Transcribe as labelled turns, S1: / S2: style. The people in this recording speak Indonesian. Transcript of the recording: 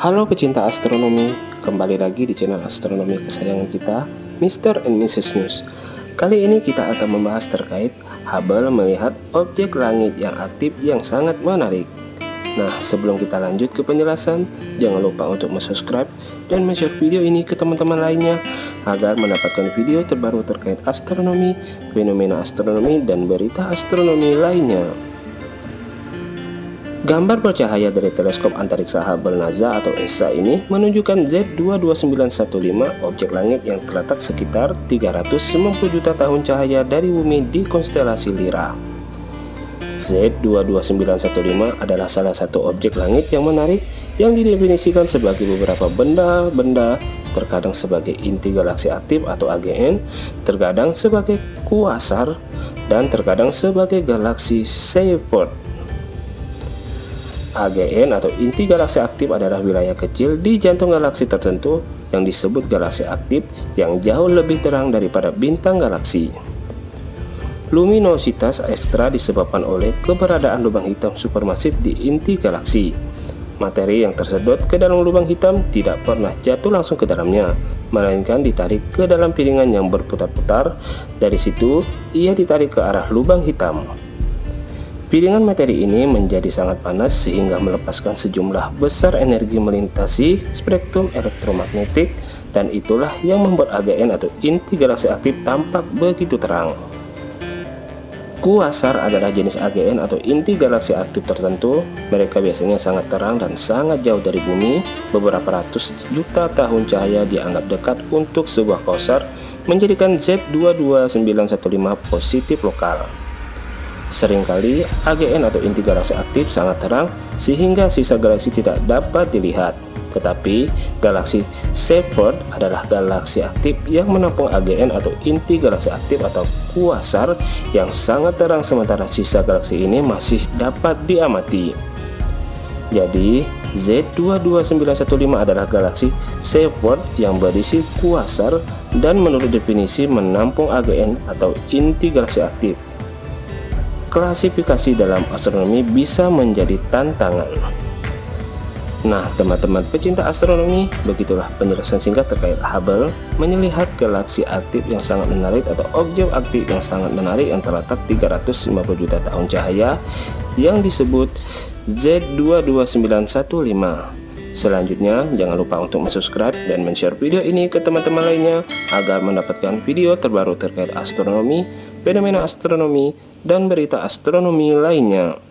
S1: Halo pecinta astronomi, kembali lagi di channel astronomi kesayangan kita, Mr. and Mrs. News. Kali ini kita akan membahas terkait Hubble melihat objek langit yang aktif yang sangat menarik. Nah, sebelum kita lanjut ke penjelasan, jangan lupa untuk subscribe dan share video ini ke teman-teman lainnya agar mendapatkan video terbaru terkait astronomi, fenomena astronomi, dan berita astronomi lainnya. Gambar bercahaya dari teleskop antariksa Hubble NASA atau ESA ini menunjukkan Z22915 objek langit yang terletak sekitar 390 juta tahun cahaya dari bumi di konstelasi Lira. Z22915 adalah salah satu objek langit yang menarik yang didefinisikan sebagai beberapa benda-benda terkadang sebagai inti galaksi aktif atau AGN, terkadang sebagai kuasar, dan terkadang sebagai galaksi Seyfert. AGN atau inti galaksi aktif adalah wilayah kecil di jantung galaksi tertentu yang disebut galaksi aktif yang jauh lebih terang daripada bintang galaksi. Luminositas ekstra disebabkan oleh keberadaan lubang hitam supermasif di inti galaksi. Materi yang tersedot ke dalam lubang hitam tidak pernah jatuh langsung ke dalamnya, melainkan ditarik ke dalam piringan yang berputar-putar. Dari situ, ia ditarik ke arah lubang hitam. Piringan materi ini menjadi sangat panas sehingga melepaskan sejumlah besar energi melintasi spektrum elektromagnetik dan itulah yang membuat AGN atau inti galaksi aktif tampak begitu terang. Kuasar adalah jenis AGN atau inti galaksi aktif tertentu. Mereka biasanya sangat terang dan sangat jauh dari bumi. Beberapa ratus juta tahun cahaya dianggap dekat untuk sebuah kuasar, menjadikan Z22915 positif lokal. Seringkali AGN atau inti galaksi aktif sangat terang sehingga sisa galaksi tidak dapat dilihat. Tetapi galaksi Seyfert adalah galaksi aktif yang menampung AGN atau inti galaksi aktif atau kuasar yang sangat terang sementara sisa galaksi ini masih dapat diamati. Jadi Z22915 adalah galaksi Seyfert yang berisi kuasar dan menurut definisi menampung AGN atau inti galaksi aktif klasifikasi dalam astronomi bisa menjadi tantangan. Nah, teman-teman pecinta astronomi, begitulah penjelasan singkat terkait Hubble melihat galaksi aktif yang sangat menarik atau objek aktif yang sangat menarik yang terletak 350 juta tahun cahaya yang disebut Z22915. Selanjutnya, jangan lupa untuk subscribe dan share video ini ke teman-teman lainnya agar mendapatkan video terbaru terkait astronomi, fenomena astronomi, dan berita astronomi lainnya.